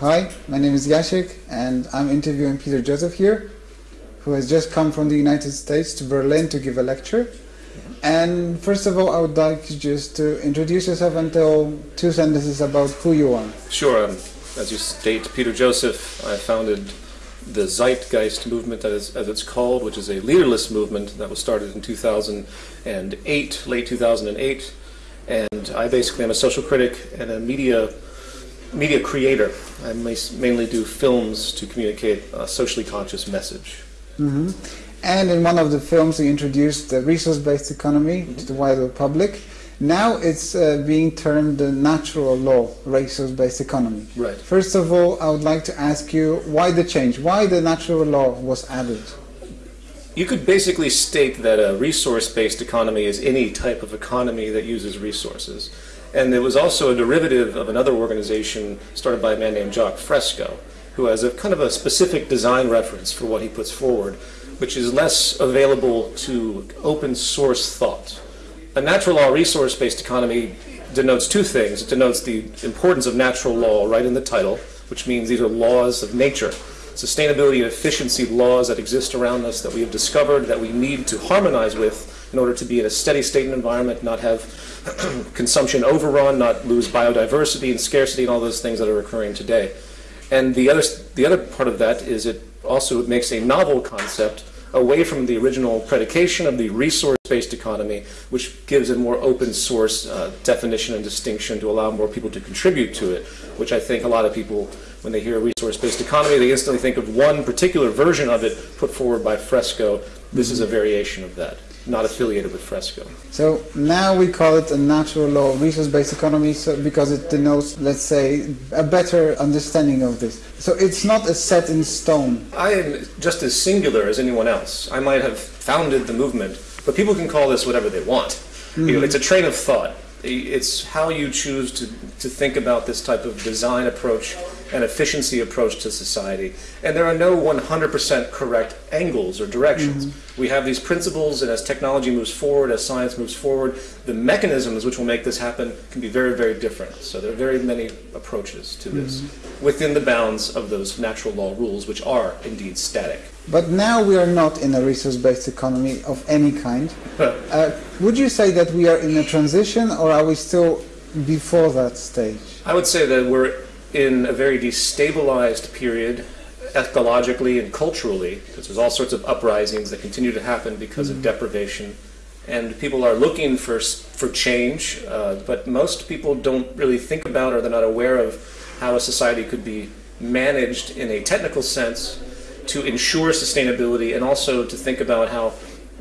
Hi, my name is Yashik and I'm interviewing Peter Joseph here, who has just come from the United States to Berlin to give a lecture. And first of all, I would like just to introduce yourself and tell two sentences about who you are. Sure. Um, as you state, Peter Joseph, I founded the Zeitgeist movement, as, as it's called, which is a leaderless movement that was started in 2008, late 2008. And I basically am a social critic and a media media creator. I mainly do films to communicate a socially conscious message. Mm-hmm. And in one of the films, we introduced the resource-based economy mm-hmm. to the wider public. Now it's uh, being termed the natural law resource-based economy. Right. First of all, I would like to ask you why the change? Why the natural law was added? You could basically state that a resource-based economy is any type of economy that uses resources. And it was also a derivative of another organization started by a man named Jacques Fresco, who has a kind of a specific design reference for what he puts forward, which is less available to open source thought. A natural law resource-based economy denotes two things. It denotes the importance of natural law right in the title, which means these are laws of nature. Sustainability and efficiency laws that exist around us that we have discovered that we need to harmonize with in order to be in a steady state environment, not have consumption overrun, not lose biodiversity and scarcity and all those things that are occurring today. And the other, the other part of that is it also makes a novel concept away from the original predication of the resource-based economy, which gives a more open source uh, definition and distinction to allow more people to contribute to it, which I think a lot of people, when they hear resource-based economy, they instantly think of one particular version of it put forward by Fresco. This is a variation of that not affiliated with Fresco. So now we call it a natural law resource-based economy so, because it denotes, let's say, a better understanding of this. So it's not a set in stone. I am just as singular as anyone else. I might have founded the movement, but people can call this whatever they want. Mm. You know, mm-hmm. it's a train of thought. It's how you choose to, to think about this type of design approach and efficiency approach to society. And there are no 100% correct angles or directions. Mm-hmm. We have these principles, and as technology moves forward, as science moves forward, the mechanisms which will make this happen can be very, very different. So there are very many approaches to this mm-hmm. within the bounds of those natural law rules, which are indeed static. But now we are not in a resource-based economy of any kind. uh, would you say that we are in a transition, or are we still before that stage? I would say that we're in a very destabilized period ecologically and culturally, because there's all sorts of uprisings that continue to happen because mm -hmm. of mm-hmm. deprivation. And people are looking for, for change, uh, but most people don't really think about or they're not aware of how a society could be managed in a technical sense to ensure sustainability and also to think about how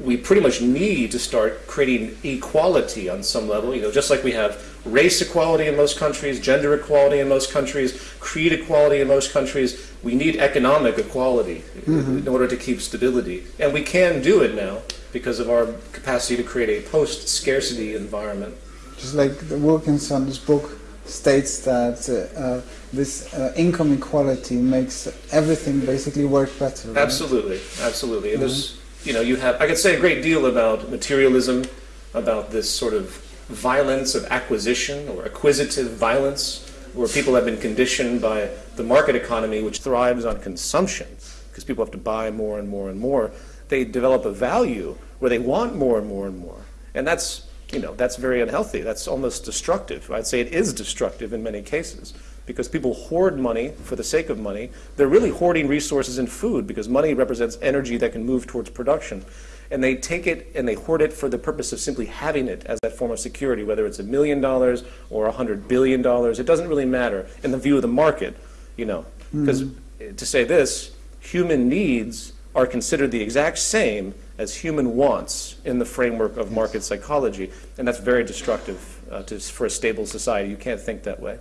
we pretty much need to start creating equality on some level. You know, just like we have race equality in most countries, gender equality in most countries, creed equality in most countries, we need economic equality mm-hmm. in order to keep stability. And we can do it now because of our capacity to create a post-scarcity environment. Just like the Wilkinson's book states that uh, uh, this uh, income equality makes everything basically work better. Right? Absolutely, absolutely. Mm-hmm you know, you have, I could say a great deal about materialism, about this sort of violence of acquisition or acquisitive violence, where people have been conditioned by the market economy, which thrives on consumption, because people have to buy more and more and more. They develop a value where they want more and more and more. And that's, you know, that's very unhealthy. That's almost destructive. I'd say it is destructive in many cases because people hoard money for the sake of money. They're really hoarding resources in food because money represents energy that can move towards production. And they take it and they hoard it for the purpose of simply having it as that form of security, whether it's a million dollars or a hundred billion dollars. It doesn't really matter in the view of the market, you know. Because mm -hmm. to say this, human needs are considered the exact same as human wants in the framework of market psychology. And that's very destructive uh, to, for a stable society. You can't think that way.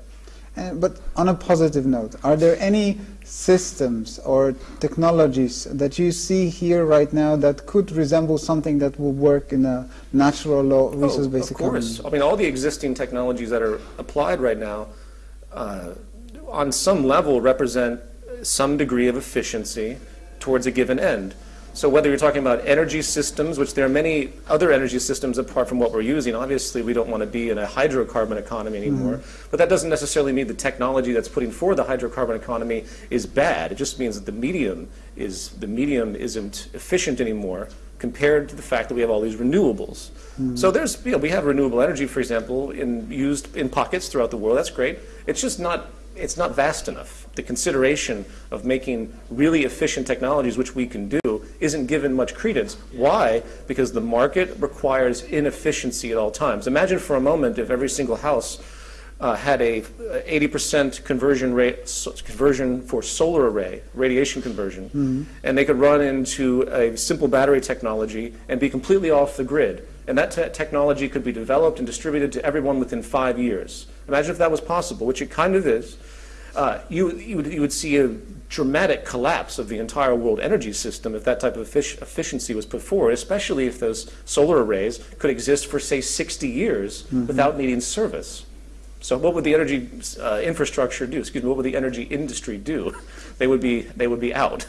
Uh, but on a positive note, are there any systems or technologies that you see here right now that could resemble something that will work in a natural law resource-based oh, Of course. I mean, all the existing technologies that are applied right now uh, on some level represent some degree of efficiency towards a given end. So whether you're talking about energy systems, which there are many other energy systems apart from what we're using, obviously we don't want to be in a hydrocarbon economy anymore, mm-hmm. but that doesn't necessarily mean the technology that's putting forward the hydrocarbon economy is bad. It just means that the medium is the medium isn't efficient anymore compared to the fact that we have all these renewables. Mm-hmm. So there's you know, we have renewable energy, for example, in used in pockets throughout the world. That's great. It's just not it's not vast enough. The consideration of making really efficient technologies, which we can do, isn't given much credence. Why? Because the market requires inefficiency at all times. Imagine for a moment if every single house uh, had a 80% conversion rate so conversion for solar array radiation conversion, mm -hmm. and they could run into a simple battery technology and be completely off the grid. And that te technology could be developed and distributed to everyone within five years. Imagine if that was possible, which it kind of is uh, you, you, would, you would see a dramatic collapse of the entire world energy system if that type of efficiency was put forward, especially if those solar arrays could exist for, say, 60 years mm -hmm. without needing service. So what would the energy uh, infrastructure do? Excuse me, what would the energy industry do? They would be, they would be out.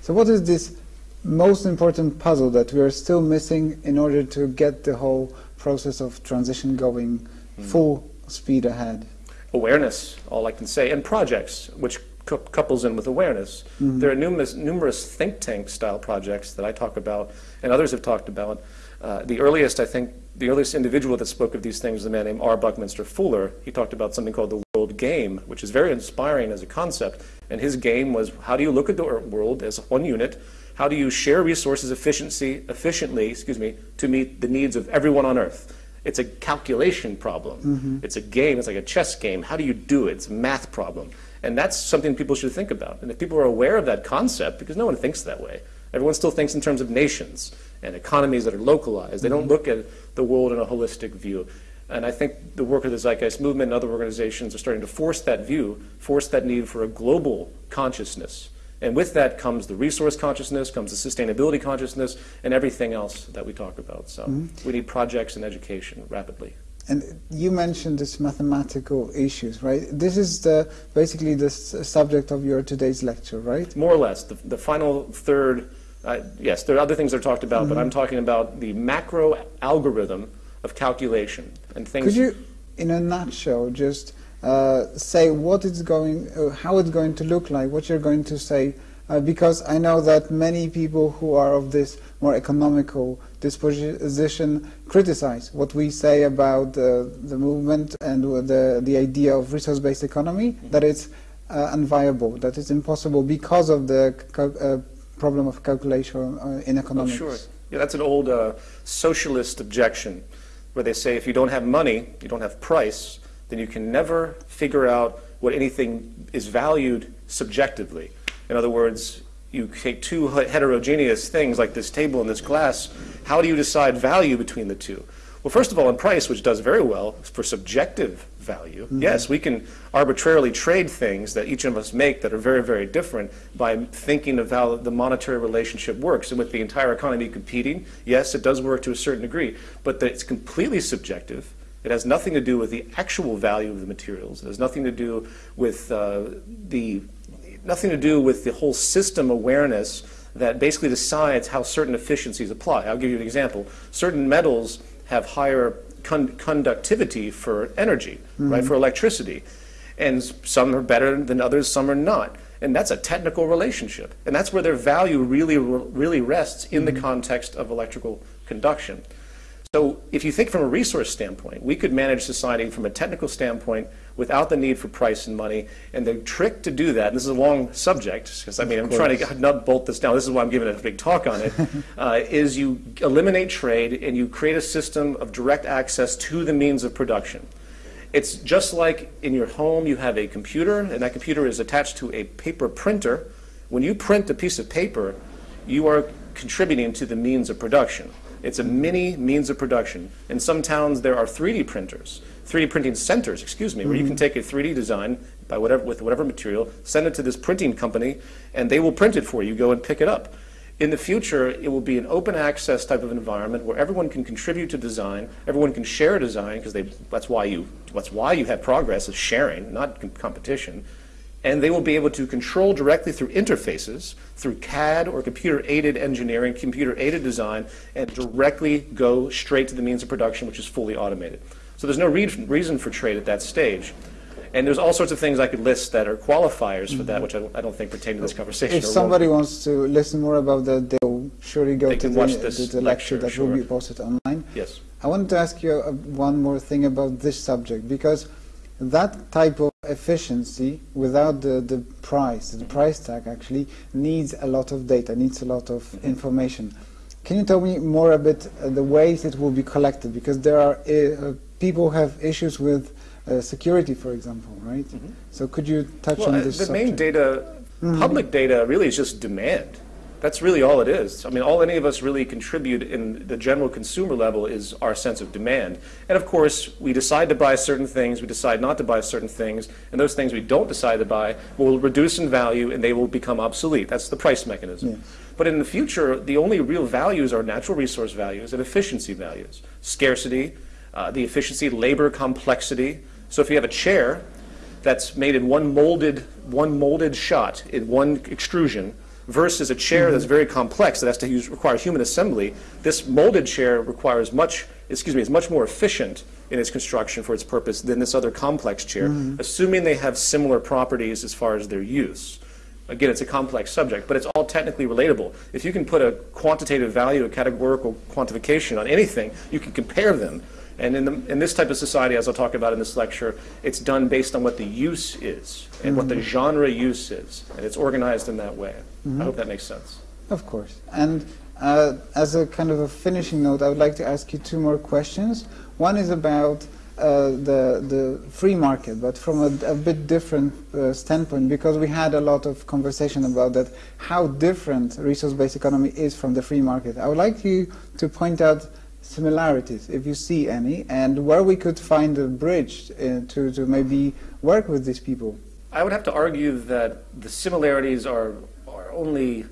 So what is this most important puzzle that we are still missing in order to get the whole process of transition going mm. full speed ahead? Awareness, all I can say, and projects, which couples in with awareness. Mm -hmm. There are numerous, numerous think tank style projects that I talk about and others have talked about. Uh, the earliest, I think, the earliest individual that spoke of these things was a man named R. Buckminster Fuller. He talked about something called the world game, which is very inspiring as a concept. And his game was how do you look at the world as one unit? How do you share resources efficiency, efficiently excuse me, to meet the needs of everyone on Earth? It's a calculation problem. Mm-hmm. It's a game. It's like a chess game. How do you do it? It's a math problem. And that's something people should think about. And if people are aware of that concept, because no one thinks that way, everyone still thinks in terms of nations and economies that are localized. They don't mm-hmm. look at the world in a holistic view. And I think the work of the Zeitgeist movement and other organizations are starting to force that view, force that need for a global consciousness and with that comes the resource consciousness, comes the sustainability consciousness, and everything else that we talk about. So mm -hmm. we need projects and education rapidly. And you mentioned this mathematical issues, right? This is the basically the subject of your today's lecture, right? More or less. The, the final third, uh, yes, there are other things that are talked about, mm -hmm. but mm-hmm. I'm talking about the macro algorithm of calculation and things. Could you, in a nutshell, just say what it's going, uh, how it's going to look like, what you're going to say, uh, because I know that many people who are of this more economical disposition criticize what we say about uh, the movement and the, the idea of resource-based economy, mm-hmm. that it's uh, unviable, that it's impossible because of the problem of calculation in economics. Oh, sure. Yeah, that's an old socialist objection where they say if you don't have money, you don't have price, then you can never figure out what anything is valued subjectively. In other words, you take two heterogeneous things like this table and this glass, how do you decide value between the two? Well, first of all, in price, which does very well for subjective value, mm -hmm. yes, we can arbitrarily trade things that each of us make that are very, very different by thinking of how the monetary relationship works. And with the entire economy competing, yes, it does work to a certain degree, but it's completely subjective it has nothing to do with the actual value of the materials. It has nothing to do with uh, the nothing to do with the whole system awareness that basically decides how certain efficiencies apply. I'll give you an example. Certain metals have higher con conductivity for energy, mm -hmm. right, for electricity. And some are better than others, some are not. And that's a technical relationship. And that's where their value really, really rests in mm -hmm. the mm-hmm. context of electrical conduction. So if you think from a resource standpoint, we could manage society from a technical standpoint without the need for price and money. And the trick to do that, and this is a long subject, because I mean, I'm trying to nut bolt this down. This is why I'm giving a big talk on it. uh, is you eliminate trade and you create a system of direct access to the means of production. It's just like in your home, you have a computer, and that computer is attached to a paper printer. When you print a piece of paper, you are contributing to the means of production. It's a mini means of production. In some towns, there are 3D printers, 3D printing centers, excuse me, mm -hmm. where you can mm-hmm. take a 3D design by whatever, with whatever material, send it to this printing company, and they will print it for you. Go and pick it up. In the future, it will be an open access type of environment where everyone can contribute to design, everyone can share design, because that's why you that's why you have progress is sharing, not competition. And they will be able to control directly through interfaces, through CAD or computer-aided engineering, computer-aided design, and directly go straight to the means of production, which is fully automated. So there's no re reason for trade at that stage. And there's all sorts of things I could list that are qualifiers for that, which I don't, I don't think pertain to this conversation. If somebody wants to listen more about that, they'll surely go They to the, this to the lecture, lecture, that will be posted online. Yes. I wanted to ask you uh, one more thing about this subject because that type of efficiency without the, the price, the price tag actually needs a lot of data, needs a lot of information. Can you tell me more a bit uh, the ways it will be collected? Because there are uh, people have issues with uh, security, for example, right? So could you touch. Well, on uh, this the subject? main data, public data really is just demand. That's really all it is. I mean, all any of us really contribute in the general consumer level is our sense of demand. And of course, we decide to buy certain things, we decide not to buy certain things, and those things we don't decide to buy will reduce in value and they will become obsolete. That's the price mechanism. But in the future, the only real values are natural resource values and efficiency values. Scarcity, uh, the efficiency, labor complexity. So if you have a chair that's made in one molded, one molded shot in one extrusion versus a chair that's mm-hmm. very complex that has to use, require human assembly, this molded chair requires much, excuse me, is much more efficient in its construction for its purpose than this other complex chair, mm-hmm. assuming they have similar properties as far as their use. Again, it's a complex subject, but it's all technically relatable. If you can put a quantitative value, a categorical quantification on anything, you can compare them. And in, the, in this type of society, as I'll talk about in this lecture, it's done based on what the use is and what the genre use is. And it's organized in that way. I hope that makes sense. Of course. And uh, as a kind of a finishing note, I would like to ask you two more questions. One is about uh, the the free market, but from a, a bit different uh, standpoint, because we had a lot of conversation about that, how different resource-based economy is from the free market. I would like you to point out similarities, if you see any, and where we could find a bridge uh, to, to maybe work with these people. I would have to argue that the similarities are, are only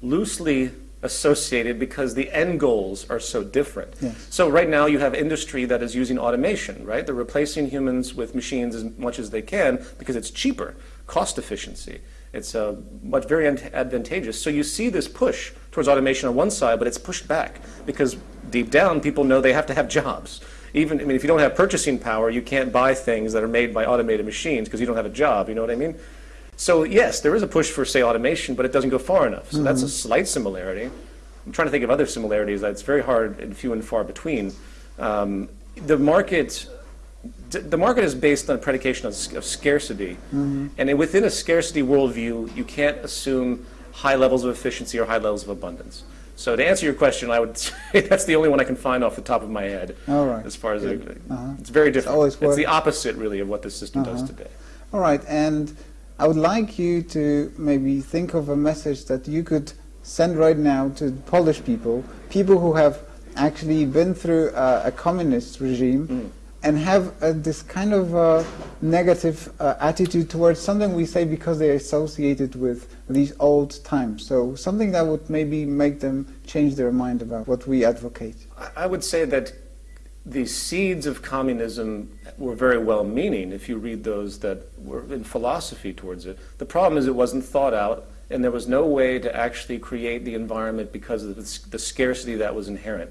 loosely associated because the end goals are so different. Yes. So right now you have industry that is using automation, right? They're replacing humans with machines as much as they can because it's cheaper, cost efficiency. It's uh, much very advantageous. So you see this push towards automation on one side, but it's pushed back because deep down people know they have to have jobs. Even I mean, if you don't have purchasing power, you can't buy things that are made by automated machines because you don't have a job. You know what I mean? So yes, there is a push for say automation, but it doesn't go far enough. So that's a slight similarity. I'm trying to think of other similarities. It's very hard and few and far between. Um, the market, the market is based on a predication of, of scarcity, and within a scarcity worldview, you can't assume high levels of efficiency or high levels of abundance. So to answer your question, I would say that's the only one I can find off the top of my head. All right. As far as it, Uh-huh. it's very different. always It's, the opposite, really, of what this system does Uh-huh. today. All right, and I would like you to maybe think of a message that you could send right now to Polish people, people who have actually been through a, a communist regime and have uh, this kind of uh, negative uh, attitude towards something we say because they're associated with these old times. So something that would maybe make them change their mind about what we advocate. I would say that the seeds of communism were very well meaning if you read those that were in philosophy towards it. The problem is it wasn't thought out, and there was no way to actually create the environment because of the, the scarcity that was inherent.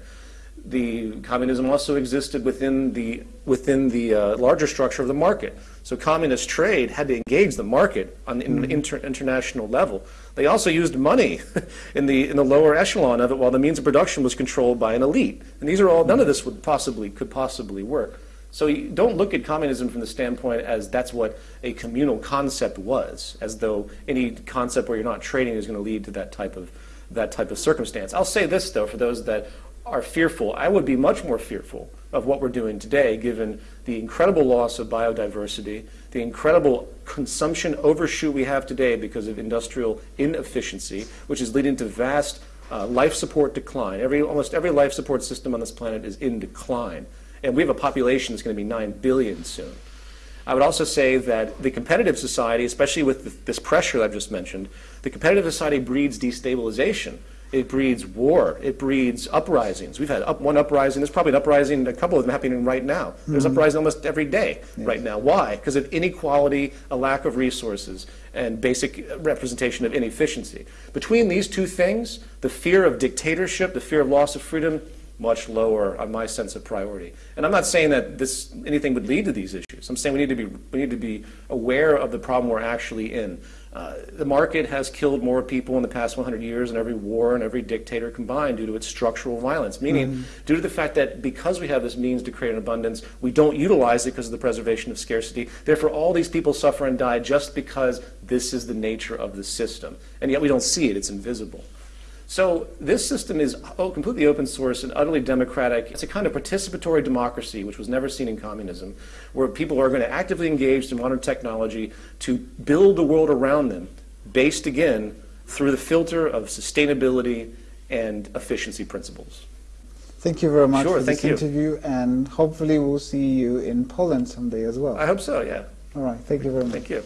The communism also existed within the within the uh, larger structure of the market. So communist trade had to engage the market on an inter- international level. They also used money in the in the lower echelon of it, while the means of production was controlled by an elite. And these are all none of this would possibly could possibly work. So don't look at communism from the standpoint as that's what a communal concept was, as though any concept where you're not trading is going to lead to that type of that type of circumstance. I'll say this though, for those that are fearful, I would be much more fearful of what we're doing today, given the incredible loss of biodiversity, the incredible consumption overshoot we have today because of industrial inefficiency, which is leading to vast uh, life support decline. Every, almost every life support system on this planet is in decline. And we have a population that's going to be 9 billion soon. I would also say that the competitive society, especially with this pressure I've just mentioned, the competitive society breeds destabilization. It breeds war. It breeds uprisings. We've had up, one uprising. There's probably an uprising, a couple of them happening right now. There's mm-hmm. uprising almost every day right now. Why? Because of inequality, a lack of resources, and basic uh, representation of inefficiency. Between these two things, the fear of dictatorship, the fear of loss of freedom, much lower on my sense of priority. And I'm not saying that this anything would lead to these issues. I'm saying we need to be we need to be aware of the problem we're actually in. Uh, the market has killed more people in the past 100 years than every war and every dictator combined due to its structural violence. Meaning, mm. due to the fact that because we have this means to create an abundance, we don't utilize it because of the preservation of scarcity. Therefore, all these people suffer and die just because this is the nature of the system. And yet we don't see it, it's invisible. So this system is oh, completely open source and utterly democratic. It's a kind of participatory democracy, which was never seen in communism, where people are going to actively engage in modern technology to build the world around them, based again through the filter of sustainability and efficiency principles. Thank you very much sure, for this you. interview, and hopefully we'll see you in Poland someday as well. I hope so, yeah. All right, thank you very much. Thank you.